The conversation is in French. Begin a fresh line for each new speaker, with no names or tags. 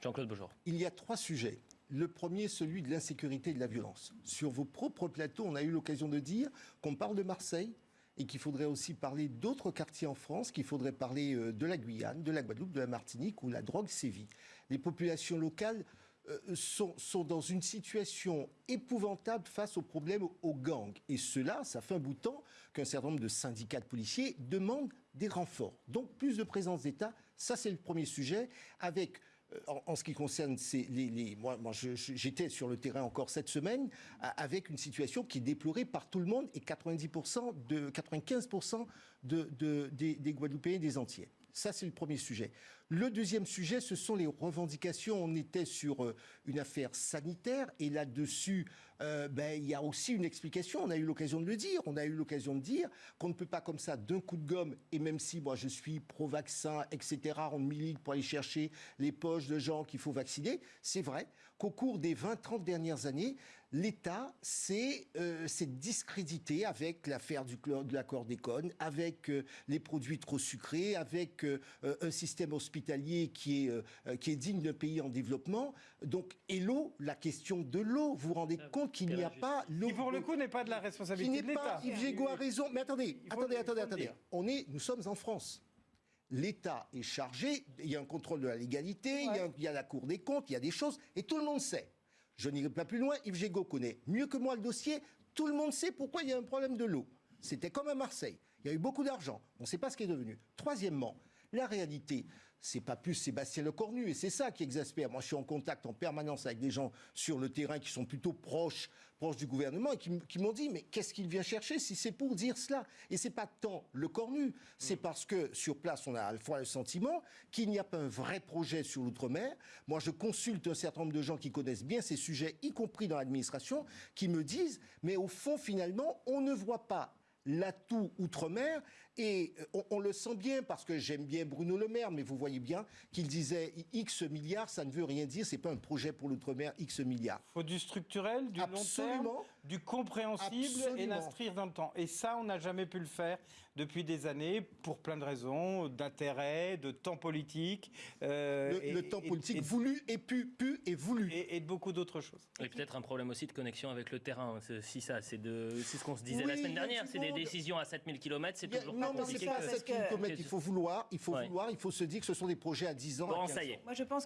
Jean-Claude Beaujour.
Il y a trois sujets. Le premier, celui de l'insécurité et de la violence. Sur vos propres plateaux, on a eu l'occasion de dire qu'on parle de Marseille et qu'il faudrait aussi parler d'autres quartiers en France, qu'il faudrait parler euh, de la Guyane, de la Guadeloupe, de la Martinique où la drogue sévit. Les populations locales euh, sont, dans une situation épouvantable face aux problèmes aux gangs. Et cela, ça fait un bout de temps qu'un certain nombre de syndicats de policiers demandent des renforts. Donc plus de présence d'État, ça c'est le premier sujet, avec en, en, ce qui concerne les, moi, j'étais sur le terrain encore cette semaine avec une situation qui est déplorée par tout le monde et 90% de 95% de, de, des, Guadeloupéens et des Entiers. Ça, c'est le premier sujet. Le deuxième sujet, ce sont les revendications. On était sur euh, une affaire sanitaire et là-dessus, euh, ben, il y a aussi une explication. On a eu l'occasion de le dire. On a eu l'occasion de dire qu'on ne peut pas comme ça, d'un coup de gomme, et même si moi je suis pro-vaccin, etc., on milite pour aller chercher les poches de gens qu'il faut vacciner, c'est vrai qu'au cours des 20-30 dernières années, l'État s'est euh, discrédité avec l'affaire de l'accord d'Econ, avec euh, les produits trop sucrés, avec euh, un système hospitalier qui est, euh, qui est digne d'un pays en développement. Donc, et l'eau, la question de l'eau, vous vous rendez compte qu'il n'y a pas l'eau.
Qui pour le coup n'est pas de la responsabilité de l'État.
Yves Gégaud a raison. Mais attendez, attendez, attendez, attendez. On est, nous sommes en France l'État est chargé, il y a un contrôle de la légalité, ouais. il, y a, il, y a, la Cour des comptes, il y a des choses, et tout le monde sait. Je n'irai pas plus loin, Yves Gégaud connaît mieux que moi le dossier, tout le monde sait pourquoi il y a un problème de l'eau. C'était comme à Marseille, il y a eu beaucoup d'argent, on ne sait pas ce qui est devenu. Troisièmement, la réalité, c'est pas plus Sébastien Lecornu, et c'est ça qui exaspère. Moi, je suis en contact en permanence avec des gens sur le terrain qui sont plutôt proches, proches du gouvernement, et qui, qui m'ont dit, mais qu'est-ce qu'il vient chercher si c'est pour dire cela? Et c'est pas tant le Cornu, c'est mmh. parce que sur place, on a à la fois le sentiment qu'il n'y a pas un vrai projet sur l'outre-mer. Moi, je consulte un certain nombre de gens qui connaissent bien ces sujets, y compris dans l'administration, qui me disent, mais au fond, finalement, on ne voit pas l'atout outre-mer. Et on, on, le sent bien parce que j'aime bien Bruno Le Maire, mais vous voyez bien qu'il disait X milliards, ça ne veut rien dire, c'est pas un projet pour l'outre-mer X milliards.
Il faut du structurel, du Absolument. long terme, du compréhensible Absolument. et l'inscrire dans le temps. Et ça, on n'a jamais pu le faire depuis des années pour plein de raisons, d'intérêt, de temps politique.
Euh, le, et, le, temps politique et, voulu et pu, pu et voulu.
Et, et de beaucoup d'autres choses.
Et, peut-être un problème aussi de connexion avec le terrain. Si ça, c'est ce qu'on se disait oui, la semaine dernière, c'est des décisions à 7000 km, c'est toujours
non,
pas
mais c'est pas à 7000 km, il faut vouloir, il faut ouais. vouloir, il faut se dire que ce sont des projets à 10 ans.
Bon, ça y est.
Moi, je pense